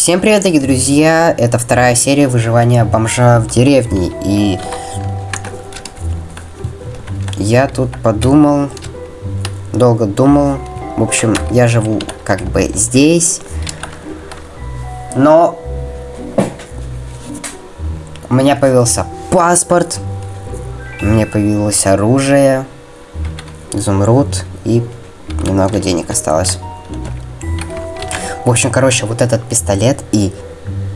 Всем привет, дорогие друзья! Это вторая серия выживания бомжа в деревне. И я тут подумал, долго думал. В общем, я живу как бы здесь. Но у меня появился паспорт. У меня появилось оружие. Изумруд. И немного денег осталось. В общем, короче, вот этот пистолет и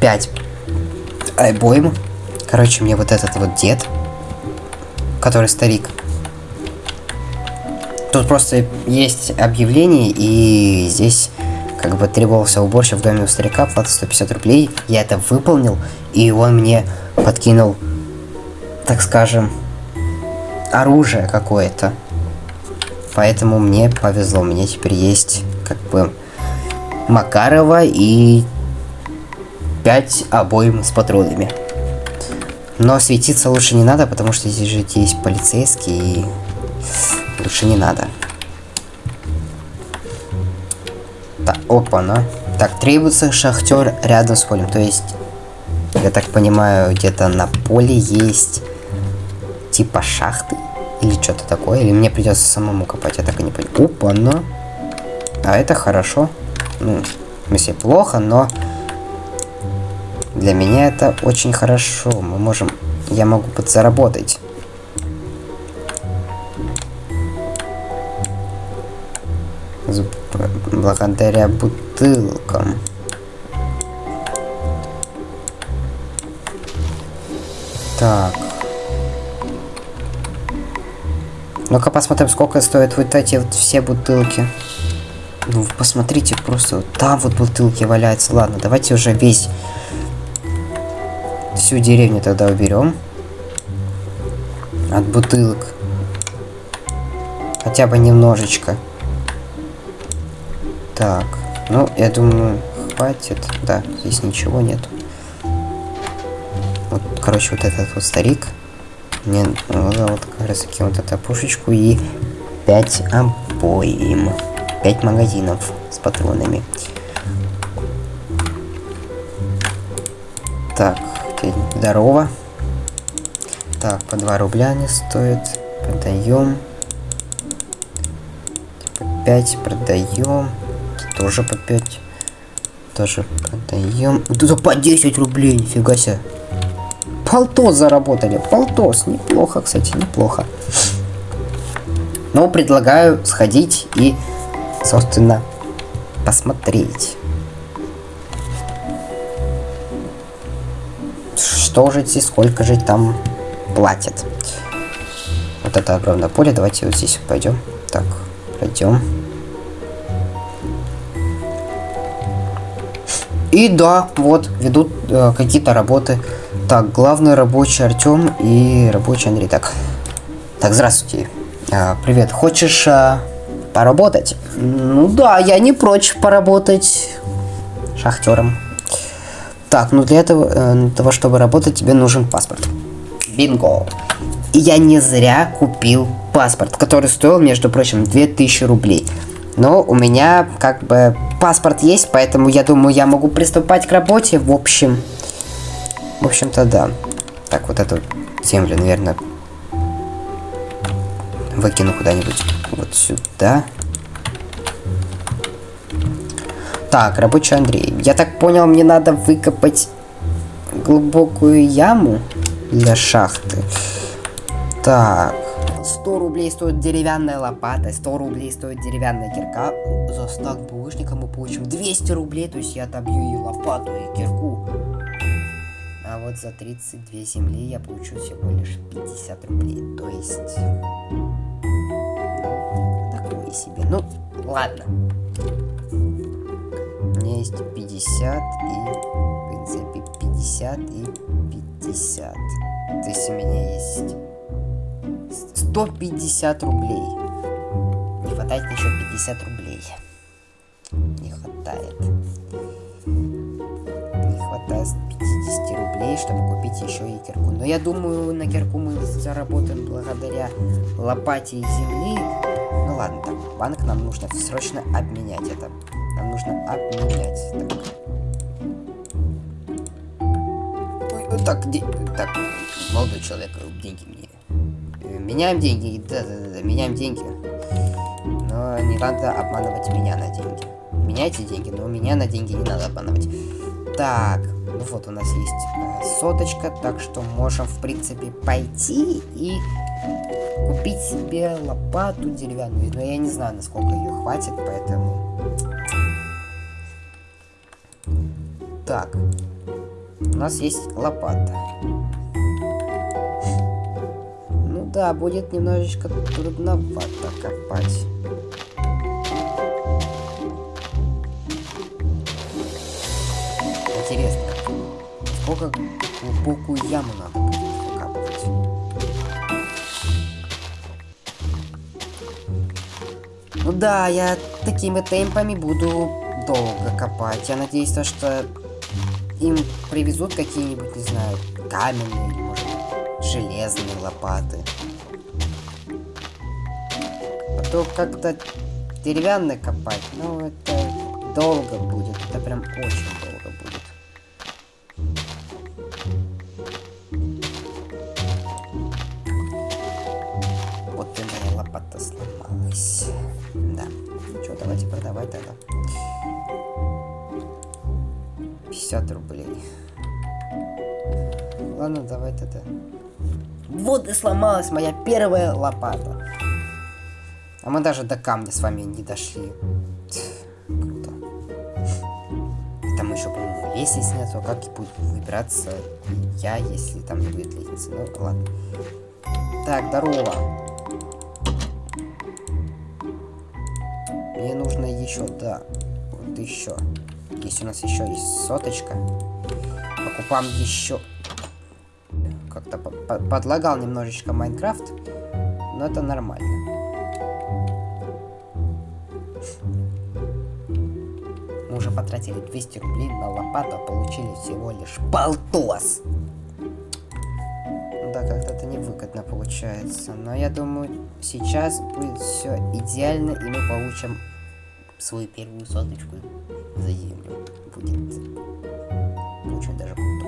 5 обоим. Короче, мне вот этот вот дед, который старик. Тут просто есть объявление, и здесь как бы требовался уборщик в доме у старика, плата 150 рублей. Я это выполнил, и он мне подкинул, так скажем, оружие какое-то. Поэтому мне повезло, меня теперь есть как бы Макарова и 5 обоим с патронами. Но светиться лучше не надо, потому что здесь же есть полицейские, и лучше не надо. Так, опа, на. Так, требуется шахтер рядом с полем. То есть, я так понимаю, где-то на поле есть типа шахты или что-то такое. Или мне придется самому копать, я так и не понял. Опа, на. А это хорошо ну, в смысле, плохо, но для меня это очень хорошо. Мы можем, я могу подзаработать. Благодаря бутылкам. Так. Ну-ка посмотрим, сколько стоят вот эти вот все бутылки. Ну, посмотрите, просто там вот бутылки валяются. Ладно, давайте уже весь... Всю деревню тогда уберем. От бутылок. Хотя бы немножечко. Так, ну, я думаю, хватит. Да, здесь ничего нет. Вот, короче, вот этот вот старик. Мне ну, вот как раз таки вот эту пушечку и 5 обоим. 5 магазинов с патронами. Так, здорово. Так, по 2 рубля они стоят. Продаем. По 5 продаем. Тоже по 5. Тоже продаем. Да по 10 рублей, нифига себе. Полтос заработали. Полтос. Неплохо, кстати, неплохо. Но предлагаю сходить и собственно, посмотреть. Что же здесь, сколько же там платят. Вот это огромное поле. Давайте вот здесь пойдем. Так, пройдем. И да, вот, ведут э, какие-то работы. Так, главный рабочий Артем и рабочий Андрей. Так, так здравствуйте. А, привет, хочешь а, поработать? Ну да, я не прочь поработать шахтером. Так, ну для этого, э, для того, чтобы работать, тебе нужен паспорт. Бинго. И я не зря купил паспорт, который стоил, между прочим, 2000 рублей. Но у меня как бы паспорт есть, поэтому я думаю, я могу приступать к работе. В общем, в общем-то, да. Так, вот эту землю, наверное, выкину куда-нибудь вот сюда. Так, рабочий Андрей. Я так понял, мне надо выкопать глубокую яму для шахты. Так. 100 рублей стоит деревянная лопата, 100 рублей стоит деревянная кирка. За стак булыжника мы получим 200 рублей, то есть я добью и лопату, и кирку. А вот за 32 земли я получу всего лишь 50 рублей. То есть... Такое себе. Ну, ладно меня есть 50 и, в принципе, 50 и 50. То есть у меня есть 150 рублей. Не хватает еще 50 рублей. Не хватает. Не хватает 50 рублей, чтобы купить еще и кирку. Но я думаю, на кирку мы заработаем благодаря лопате земли. Ну ладно, так, банк нам нужно срочно обменять это. Нам нужно обменять. Так. Так, де... так, молодой человек, деньги мне. Меняем деньги, да-да-да, меняем деньги. Но не надо обманывать меня на деньги. Меняйте деньги, но меня на деньги не надо обманывать. Так, ну вот у нас есть э, соточка, так что можем, в принципе, пойти и купить себе лопату деревянную. Но я не знаю, насколько ее хватит, поэтому... Так, у нас есть лопата. Ну да, будет немножечко трудновато копать. Сколько глубокую яму надо будет выкапывать? Ну да, я такими темпами буду долго копать. Я надеюсь, то, что им привезут какие-нибудь, не знаю, каменные может, железные лопаты. А то как-то деревянно копать, ну это долго будет. Это прям очень сломалась. Да. Что, давайте продавать тогда. 50 рублей. Ладно, давай тогда. Вот и сломалась моя первая лопата. А мы даже до камня с вами не дошли. Круто. Там еще, по-моему, лестниц нету. Как и будет выбираться я, если там не будет лестницы? Ну, ладно. Так, здорово. Мне нужно еще, да. Вот еще. Здесь у нас еще есть соточка. Покупаем еще. Как-то по- по- подлагал немножечко Майнкрафт. Но это нормально. Мы уже потратили 200 рублей на лопату, а получили всего лишь полтос. Как-то это невыгодно получается. Но я думаю, сейчас будет все идеально, и мы получим свою первую соточку за землю. Будет очень даже круто.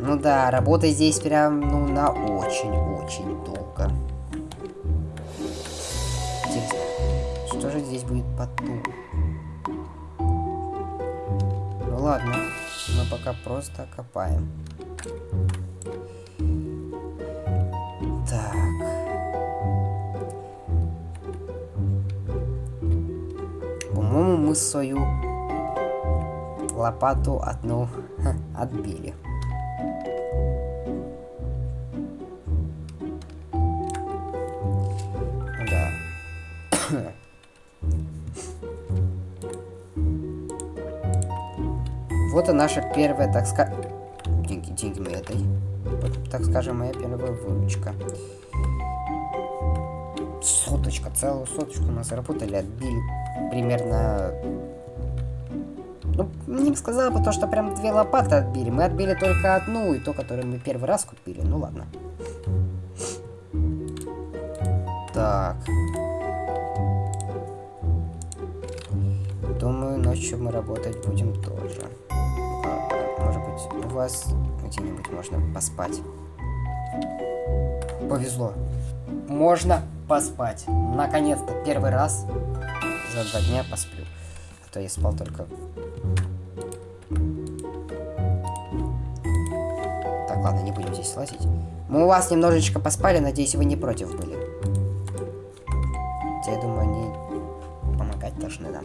Ну да, работа здесь прям, ну, на очень-очень долго. Интересно, что же здесь будет потом? Ну ладно, пока просто копаем. Так. По-моему, мы свою лопату одну отбили. Вот и наша первая, так сказать... Деньги, деньги мы этой. Вот, так скажем, моя первая выручка. Соточка, целую соточку мы заработали, отбили примерно... Ну, не бы то, что прям две лопаты отбили. Мы отбили только одну, и то, которую мы первый раз купили. Ну ладно. Так. Думаю, ночью мы работать будем тоже. Вас где-нибудь можно поспать? Повезло. Можно поспать. Наконец-то, первый раз за два дня посплю. А то я спал только... Так, ладно, не будем здесь лазить. Мы у вас немножечко поспали, надеюсь, вы не против были. Хотя, я думаю, они помогать должны нам.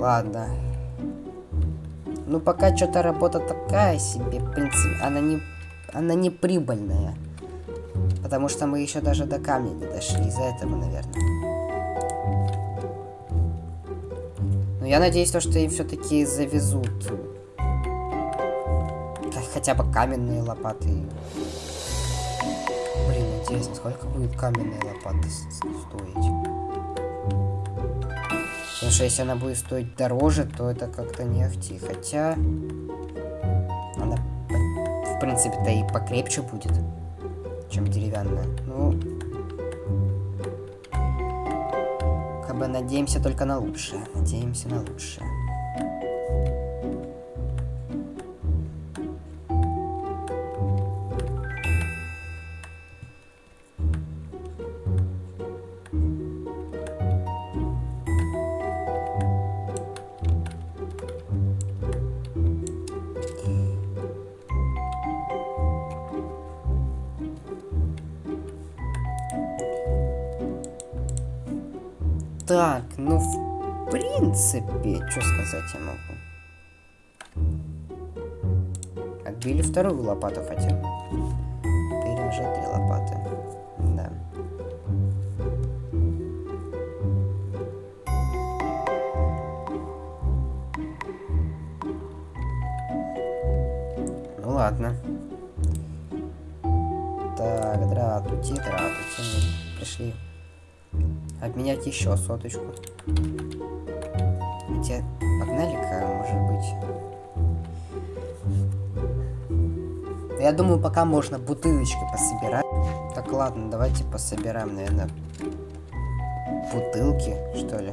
Ладно. Ну, пока что-то работа такая себе, в принципе, она не, она не прибыльная. Потому что мы еще даже до камня не дошли, из-за этого, наверное. Но я надеюсь, то, что им все-таки завезут х- хотя бы каменные лопаты. Блин, интересно, сколько будет каменная лопата с- стоить? Что если она будет стоить дороже, то это как-то не. Хотя она, в принципе-то и покрепче будет, чем деревянная. Ну, как бы надеемся только на лучшее. Надеемся на лучшее. Так, ну, в принципе, что сказать я могу. Отбили вторую лопату хотя. Теперь уже три лопаты. Да. Ну ладно. Так, дратути, дратути. Пришли обменять еще соточку. Хотя, погнали-ка, может быть. Я думаю, пока можно бутылочки пособирать. Так, ладно, давайте пособираем, наверное, бутылки, что ли.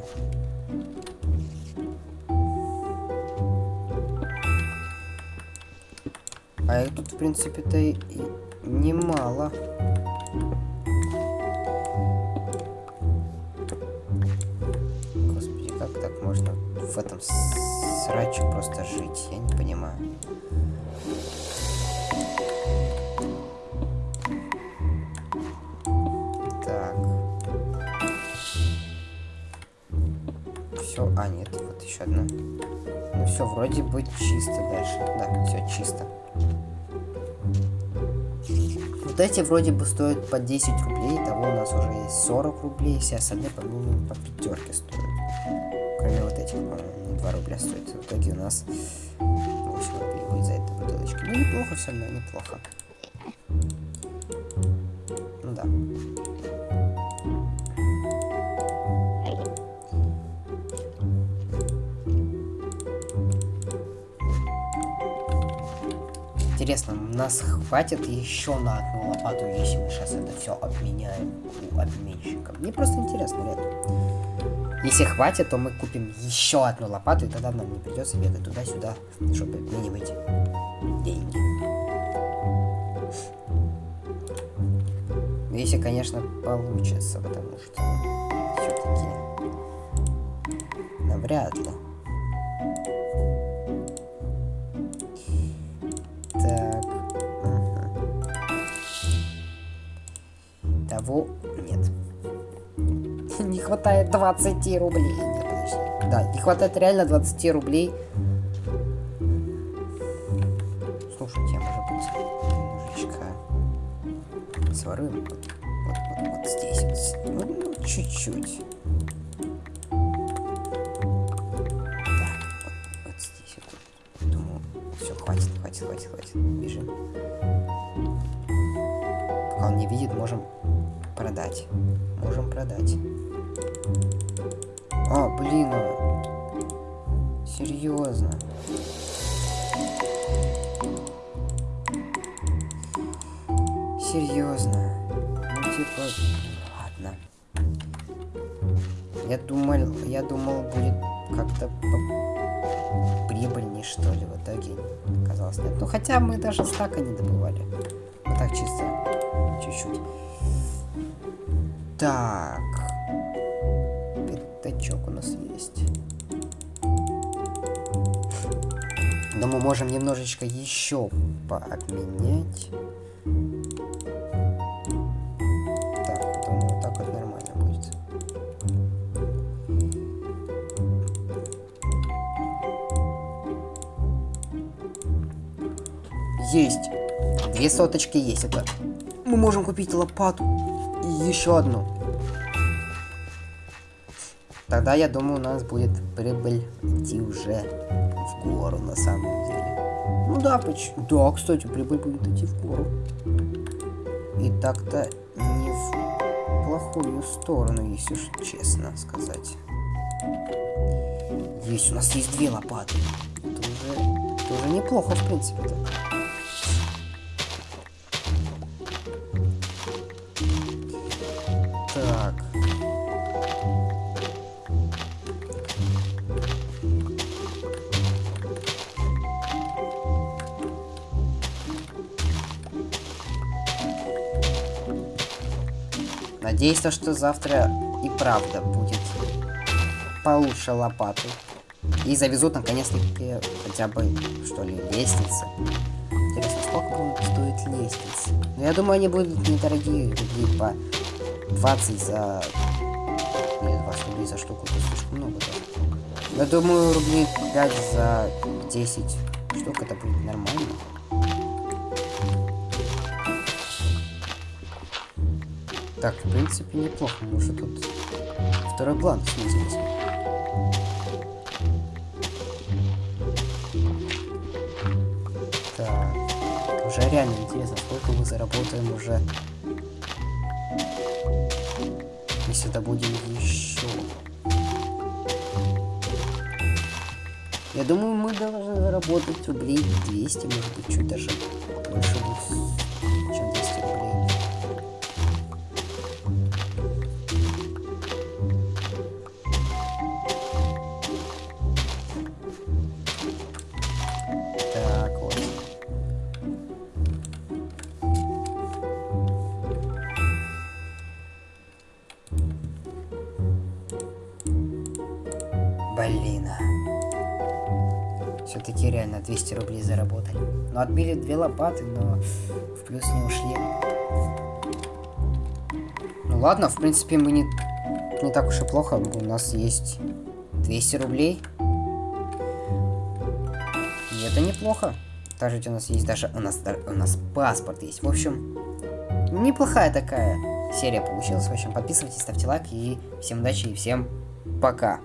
А их тут, в принципе-то, и немало. В этом сраче просто жить? Я не понимаю. Так. Все, а нет, вот еще одна. Ну все, вроде бы чисто дальше. Да, все чисто. Вот эти вроде бы стоят по 10 рублей, того у нас уже есть 40 рублей, все остальные, по-моему, по пятерке стоят. Кроме вот этих, по-моему, 2 рубля стоит. В итоге у нас 8 рублей будет за эту бутылочку. Ну, неплохо все равно, неплохо. Ну да. Интересно, нас хватит еще на одну лопату, если мы сейчас это все обменяем у обменщика? Мне просто интересно, реально. Если хватит, то мы купим еще одну лопату, и тогда нам не придется бегать туда-сюда, чтобы обменивать деньги. Если, конечно, получится, потому что все-таки навряд ли. Так. Ага. Того нет. Не хватает 20 рублей. Нет. Да, не хватает реально 20 рублей. Слушайте, может быть, немножечко своруем. Вот, вот, вот, вот здесь. Ну, ну, чуть-чуть. Хватит, хватит, хватит. Бежим. Пока он не видит, можем продать. Можем продать. А, блин, серьезно. Серьезно. Ну типа, ладно. Я думал, я думал будет как-то по- прибыльней что ли в итоге. Оказалось нет. Ну хотя мы даже стака не добывали. Вот так чисто, чуть-чуть. Так. Пятачок у нас есть. Но мы можем немножечко еще пообменять. Так, думаю, вот так вот нормально будет. Есть. Две соточки есть. Это мы можем купить лопату и еще одну. Тогда, я думаю, у нас будет прибыль идти уже в гору на самом деле. Ну да, почему? Да, кстати, прибыль будет идти в гору. И так-то не в плохую сторону, если честно сказать. Есть, у нас есть две лопаты. Это уже, это уже неплохо, в принципе-то. Так. Надеюсь, то, что завтра и правда будет получше лопаты. И завезут наконец-таки хотя бы, что ли, лестницы. Интересно, сколько будет стоить лестница? Ну, я думаю, они будут недорогие, рублей по 20 за... Нет, 20 рублей за штуку, это слишком много даже. Я думаю, рублей 5 за 10 штук это будет нормально. Так, в принципе, неплохо, может, тут второй план снизился. Так, уже реально интересно, сколько мы заработаем уже. Если это будем еще. Я думаю, мы должны заработать рублей 200, может быть, чуть даже больше 200. Блин. Все-таки реально 200 рублей заработали. Ну, отбили две лопаты, но в плюс не ушли. Ну ладно, в принципе, мы не, не так уж и плохо. У нас есть 200 рублей. И это неплохо. Даже у нас есть даже... У нас, у нас паспорт есть. В общем, неплохая такая серия получилась. В общем, подписывайтесь, ставьте лайк. И всем удачи и всем пока.